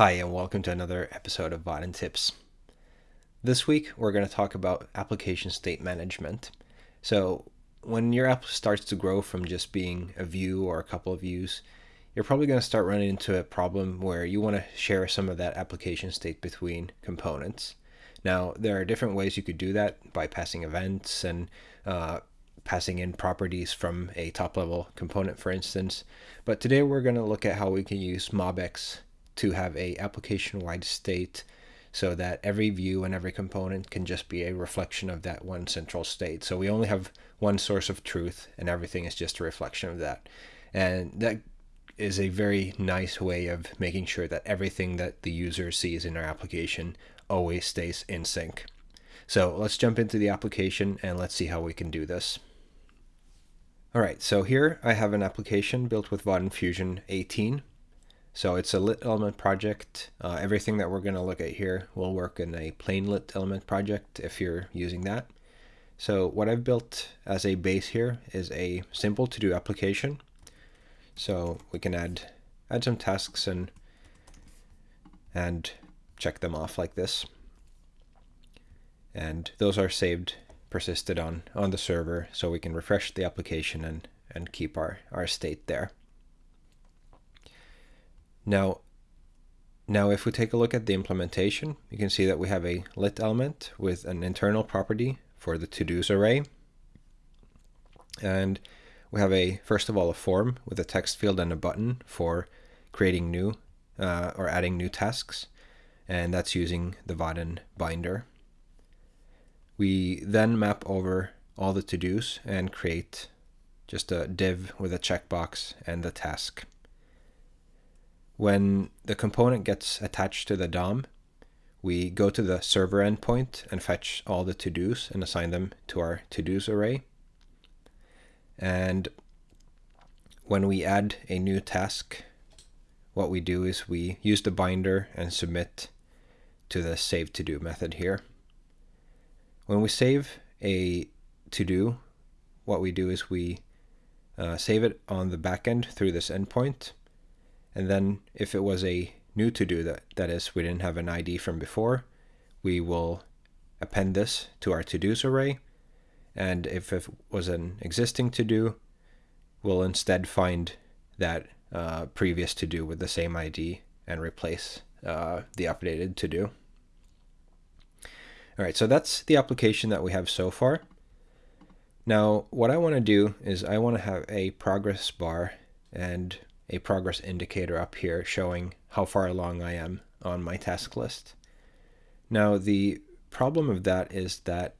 Hi, and welcome to another episode of Vaadin Tips. This week, we're going to talk about application state management. So, when your app starts to grow from just being a view or a couple of views, you're probably going to start running into a problem where you want to share some of that application state between components. Now, there are different ways you could do that by passing events and uh, passing in properties from a top level component, for instance. But today we're going to look at how we can use MobX to have a application wide state so that every view and every component can just be a reflection of that one central state. So we only have one source of truth and everything is just a reflection of that. And that is a very nice way of making sure that everything that the user sees in our application always stays in sync. So let's jump into the application and let's see how we can do this. All right, so here I have an application built with Vaadin Fusion 18 so it's a lit element project. Uh, everything that we're going to look at here will work in a plain lit element project if you're using that. So what I've built as a base here is a simple to-do application. So we can add add some tasks and and check them off like this. And those are saved, persisted on on the server, so we can refresh the application and and keep our our state there. Now, now if we take a look at the implementation, you can see that we have a lit element with an internal property for the to-dos array. And we have a, first of all, a form with a text field and a button for creating new uh, or adding new tasks. And that's using the Vaadin binder. We then map over all the to-dos and create just a div with a checkbox and the task. When the component gets attached to the DOM, we go to the server endpoint and fetch all the to-dos and assign them to our to-dos array. And when we add a new task, what we do is we use the binder and submit to the save to do method here. When we save a to do, what we do is we uh, save it on the backend through this endpoint and then if it was a new to do that, that is, we didn't have an ID from before, we will append this to our to-dos array. And if it was an existing to-do, we'll instead find that uh, previous to-do with the same ID and replace uh, the updated to-do. All right, so that's the application that we have so far. Now, what I want to do is I want to have a progress bar and a progress indicator up here showing how far along I am on my task list. Now the problem of that is that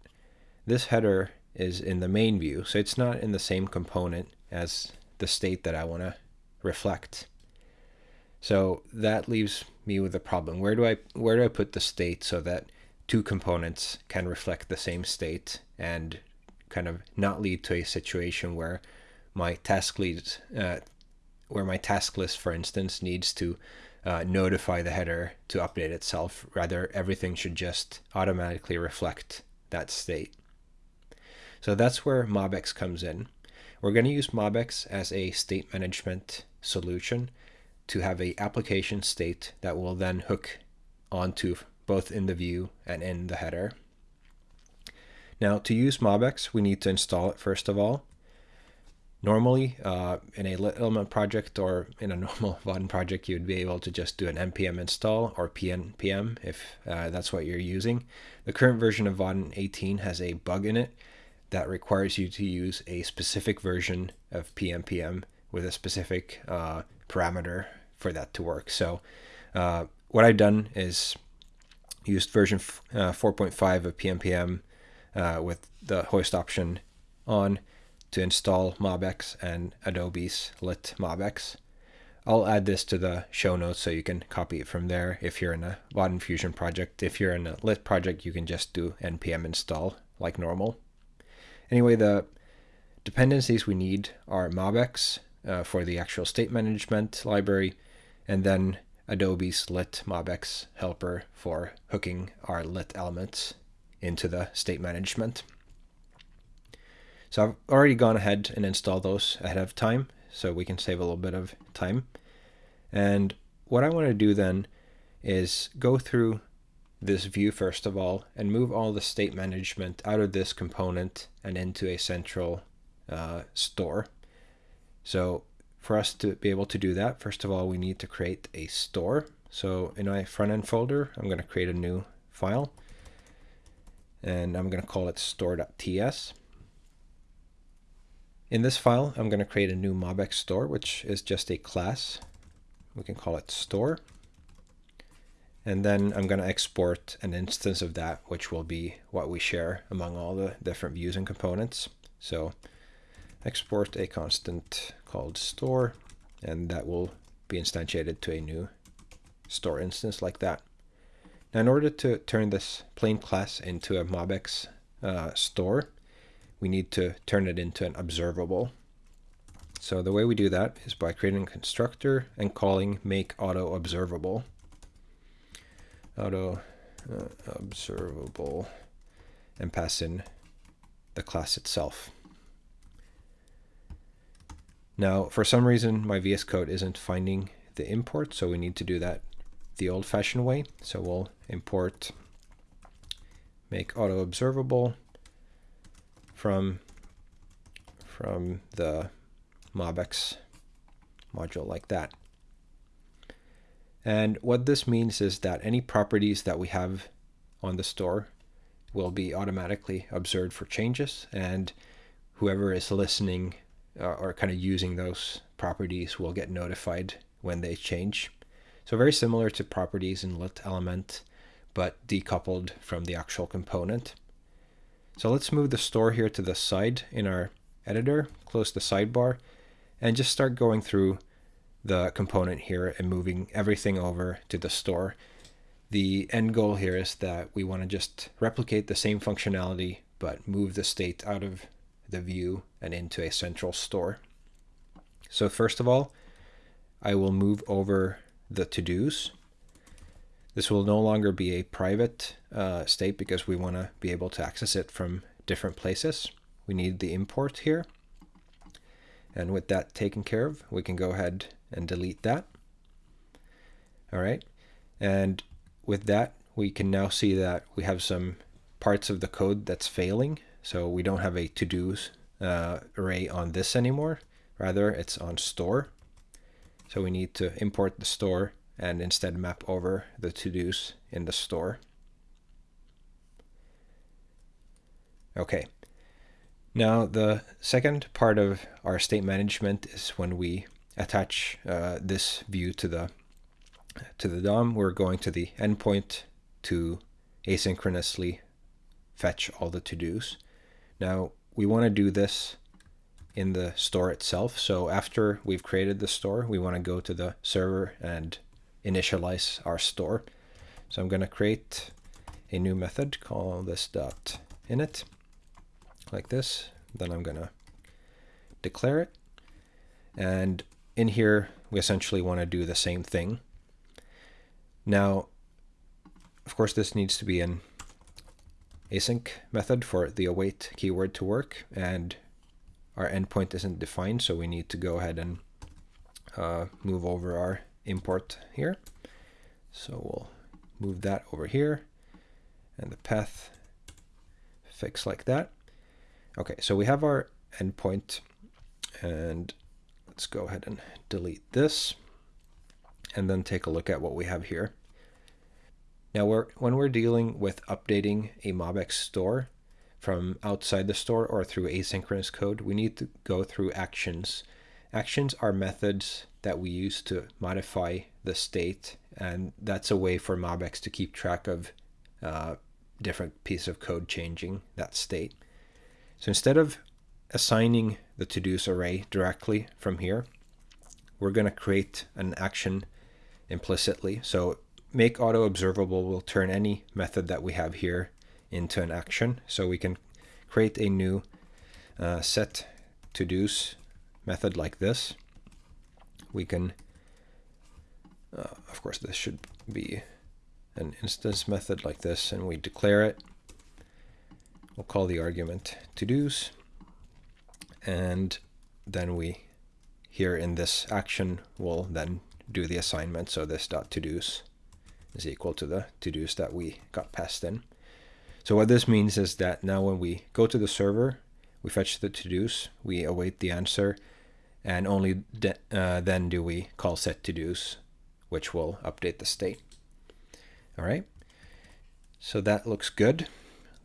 this header is in the main view, so it's not in the same component as the state that I want to reflect. So that leaves me with a problem. Where do I where do I put the state so that two components can reflect the same state and kind of not lead to a situation where my task leads uh, where my task list, for instance, needs to uh, notify the header to update itself. Rather, everything should just automatically reflect that state. So that's where MobX comes in. We're going to use MobX as a state management solution to have a application state that will then hook onto both in the view and in the header. Now to use MobX, we need to install it first of all. Normally, uh, in a element project or in a normal Vaadin project, you would be able to just do an npm install or pnpm if uh, that's what you're using. The current version of Vaadin 18 has a bug in it that requires you to use a specific version of pnpm with a specific uh, parameter for that to work. So uh, what I've done is used version uh, 4.5 of pnpm uh, with the hoist option on to install MobX and Adobe's Lit MobX. I'll add this to the show notes so you can copy it from there if you're in a Vaadin Fusion project. If you're in a Lit project, you can just do npm install like normal. Anyway, the dependencies we need are MobX uh, for the actual state management library, and then Adobe's Lit MobX helper for hooking our Lit elements into the state management. So I've already gone ahead and installed those ahead of time so we can save a little bit of time. And what I want to do then is go through this view first of all and move all the state management out of this component and into a central uh, store. So for us to be able to do that, first of all, we need to create a store. So in my front end folder, I'm going to create a new file and I'm going to call it store.ts. In this file, I'm going to create a new MobX store, which is just a class. We can call it store. And then I'm going to export an instance of that, which will be what we share among all the different views and components. So export a constant called store, and that will be instantiated to a new store instance like that. Now, in order to turn this plain class into a MobX uh, store, we need to turn it into an observable. So the way we do that is by creating a constructor and calling make auto observable. Auto uh, observable and pass in the class itself. Now, for some reason, my VS Code isn't finding the import, so we need to do that the old-fashioned way. So we'll import make auto observable from from the MobX module like that. And what this means is that any properties that we have on the store will be automatically observed for changes and whoever is listening uh, or kind of using those properties will get notified when they change. So very similar to properties in lit element, but decoupled from the actual component. So let's move the store here to the side in our editor, close the sidebar, and just start going through the component here and moving everything over to the store. The end goal here is that we want to just replicate the same functionality, but move the state out of the view and into a central store. So first of all, I will move over the to-dos. This will no longer be a private uh, state because we want to be able to access it from different places. We need the import here. And with that taken care of, we can go ahead and delete that. All right. And with that, we can now see that we have some parts of the code that's failing. So we don't have a to-dos uh, array on this anymore. Rather, it's on store. So we need to import the store and instead map over the to-dos in the store. Okay. Now the second part of our state management is when we attach uh, this view to the to the DOM, we're going to the endpoint to asynchronously fetch all the to-dos. Now we want to do this in the store itself. So after we've created the store, we want to go to the server and initialize our store. So I'm going to create a new method, call this dot init, like this. Then I'm going to declare it. And in here, we essentially want to do the same thing. Now, of course, this needs to be an async method for the await keyword to work. And our endpoint isn't defined, so we need to go ahead and uh, move over our import here. So we'll move that over here and the path fix like that. Okay, so we have our endpoint and let's go ahead and delete this and then take a look at what we have here. Now, we're, when we're dealing with updating a MobX store, from outside the store or through asynchronous code, we need to go through actions. Actions are methods that we use to modify the state, and that's a way for MobX to keep track of uh, different piece of code changing that state. So instead of assigning the to-dos array directly from here, we're going to create an action implicitly. So make auto observable will turn any method that we have here into an action. So we can create a new uh, set to dos method like this. We can, uh, of course, this should be an instance method like this, and we declare it. We'll call the argument to dos, and then we here in this action will then do the assignment. So this dot to dos is equal to the to-dos that we got passed in. So what this means is that now when we go to the server, we fetch the to-dos, we await the answer, and only uh, then do we call set to-dos, which will update the state. All right, so that looks good.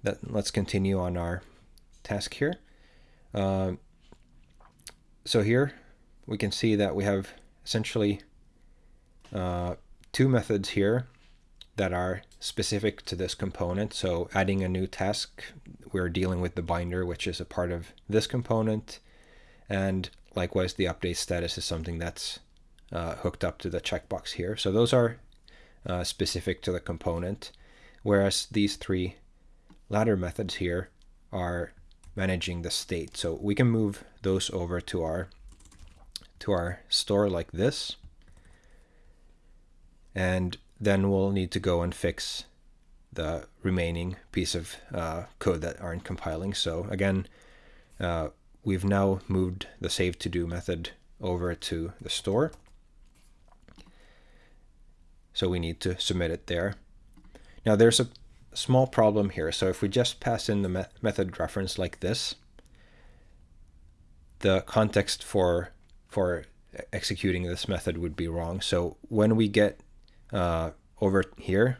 That, let's continue on our task here. Uh, so here we can see that we have essentially uh, two methods here that are specific to this component. So adding a new task, we're dealing with the binder, which is a part of this component. And likewise, the update status is something that's uh, hooked up to the checkbox here. So those are uh, specific to the component, whereas these three ladder methods here are managing the state. So we can move those over to our to our store like this. And then we'll need to go and fix the remaining piece of uh, code that aren't compiling. So again, uh, we've now moved the save to do method over to the store. So we need to submit it there. Now there's a small problem here. So if we just pass in the me method reference like this, the context for for executing this method would be wrong. So when we get uh, over here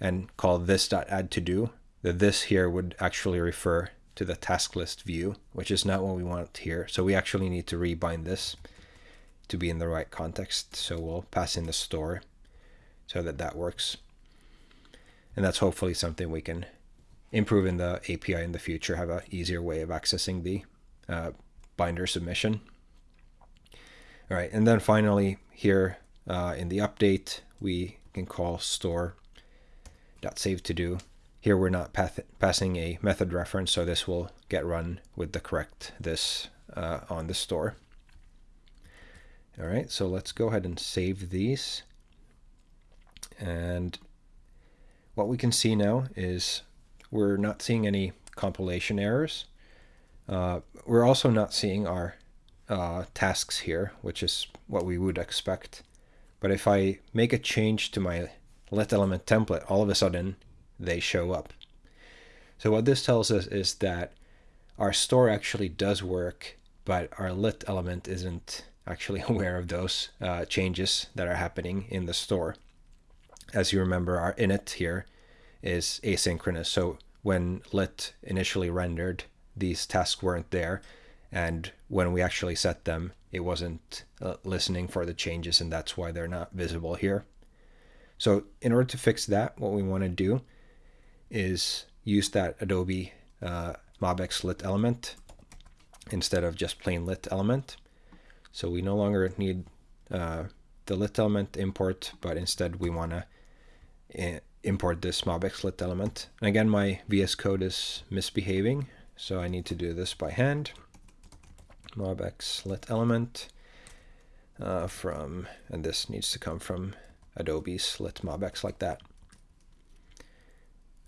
and call this.add to do, the this here would actually refer to the task list view, which is not what we want here. So we actually need to rebind this to be in the right context. So we'll pass in the store so that that works. And that's hopefully something we can improve in the API in the future, have an easier way of accessing the uh, binder submission. All right, and then finally here uh, in the update, we can call store dot save to do. Here we're not passing a method reference, so this will get run with the correct this uh, on the store. All right, so let's go ahead and save these. And what we can see now is we're not seeing any compilation errors. Uh, we're also not seeing our uh, tasks here, which is what we would expect. But if I make a change to my lit element template, all of a sudden they show up. So what this tells us is that our store actually does work, but our lit element isn't actually aware of those uh, changes that are happening in the store. As you remember, our init here is asynchronous. So when lit initially rendered, these tasks weren't there and when we actually set them it wasn't uh, listening for the changes and that's why they're not visible here so in order to fix that what we want to do is use that adobe uh, mobx lit element instead of just plain lit element. So we no longer need uh, the lit element import but instead we want to eh, import this mobx lit element. And again my vs code is misbehaving so I need to do this by hand. Mobx lit element uh, from, and this needs to come from Adobe's lit mobx like that.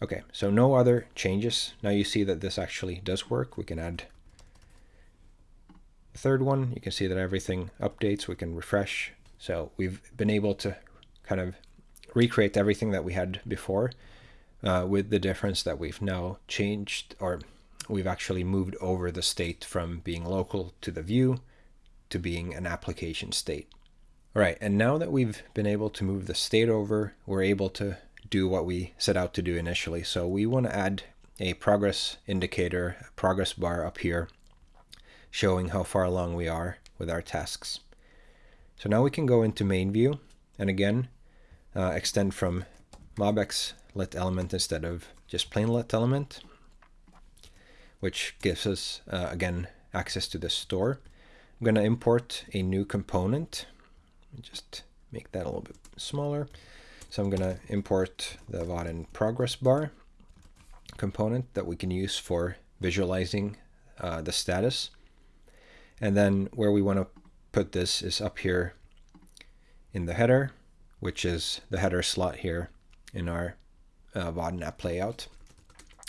Okay, so no other changes. Now you see that this actually does work. We can add the third one. You can see that everything updates. We can refresh. So we've been able to kind of recreate everything that we had before uh, with the difference that we've now changed or we've actually moved over the state from being local to the view to being an application state. All right, and now that we've been able to move the state over, we're able to do what we set out to do initially. So we want to add a progress indicator, a progress bar up here, showing how far along we are with our tasks. So now we can go into main view, and again, uh, extend from mobx lit element instead of just plain lit element which gives us, uh, again, access to the store. I'm going to import a new component. Just make that a little bit smaller. So I'm going to import the Vaadin progress bar component that we can use for visualizing uh, the status. And then where we want to put this is up here in the header, which is the header slot here in our uh, Vaadin app layout.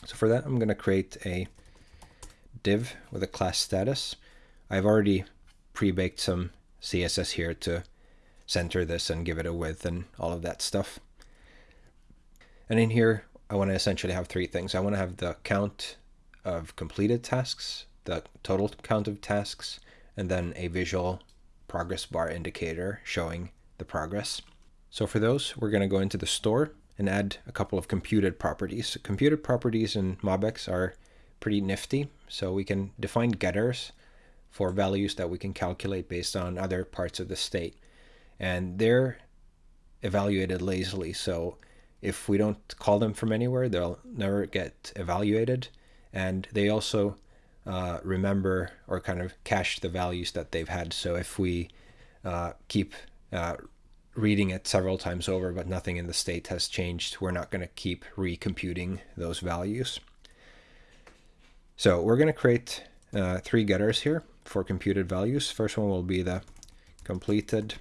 So for that, I'm going to create a div with a class status. I've already pre-baked some CSS here to center this and give it a width and all of that stuff. And in here, I want to essentially have three things. I want to have the count of completed tasks, the total count of tasks, and then a visual progress bar indicator showing the progress. So for those, we're going to go into the store and add a couple of computed properties. Computed properties in MobX are pretty nifty, so we can define getters for values that we can calculate based on other parts of the state. And they're evaluated lazily, so if we don't call them from anywhere, they'll never get evaluated. And they also uh, remember or kind of cache the values that they've had. So if we uh, keep uh, reading it several times over, but nothing in the state has changed, we're not going to keep recomputing those values. So we're going to create uh, three getters here for computed values. First one will be the completed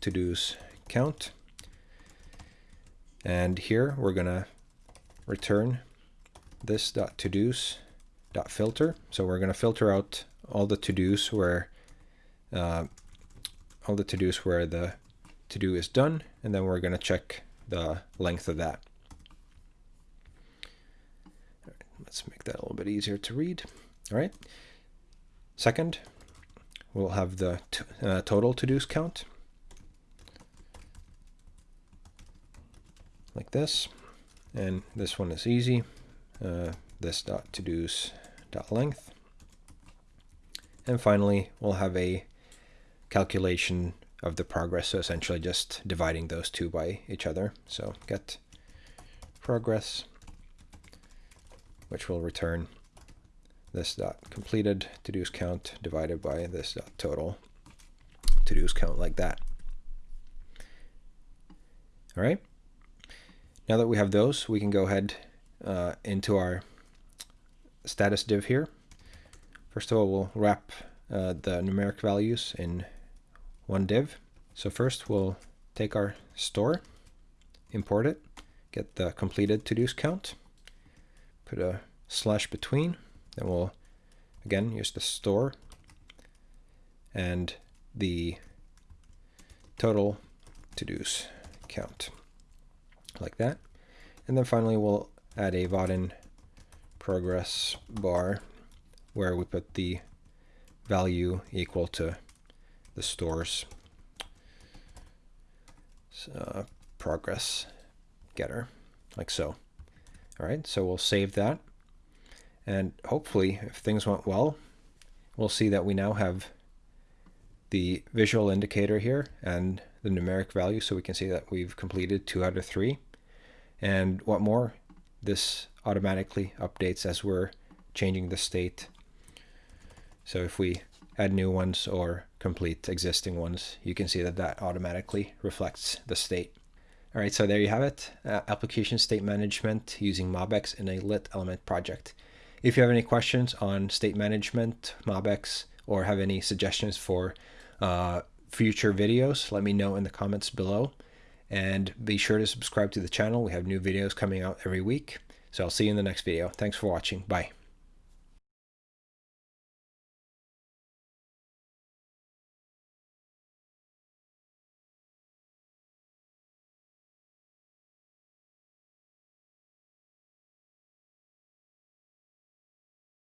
to-dos count. And here we're going to return this dot to-dos dot filter. So we're going to filter out all the to-dos where uh, all the to-dos where the to-do is done, and then we're going to check the length of that. let's make that a little bit easier to read. All right. Second, we'll have the uh, total to-dos count. Like this. And this one is easy. Uh, this dot to-dos dot length. And finally, we'll have a calculation of the progress. So essentially just dividing those two by each other. So get progress, which will return this dot completed to-dos count divided by this dot total to-dos count like that. All right. Now that we have those, we can go ahead uh, into our status div here. First of all, we'll wrap uh, the numeric values in one div. So first we'll take our store, import it, get the completed to-dos count, put a slash between, then we'll again use the store and the total to-dos count like that. And then finally we'll add a Vaadin progress bar where we put the value equal to the store's uh, progress getter, like so. All right, so we'll save that. And hopefully, if things went well, we'll see that we now have the visual indicator here and the numeric value so we can see that we've completed two out of three. And what more, this automatically updates as we're changing the state. So if we add new ones or complete existing ones, you can see that that automatically reflects the state. All right, so there you have it, uh, application state management using MobX in a lit element project. If you have any questions on state management, MobX, or have any suggestions for uh, future videos, let me know in the comments below. And be sure to subscribe to the channel. We have new videos coming out every week. So I'll see you in the next video. Thanks for watching. Bye.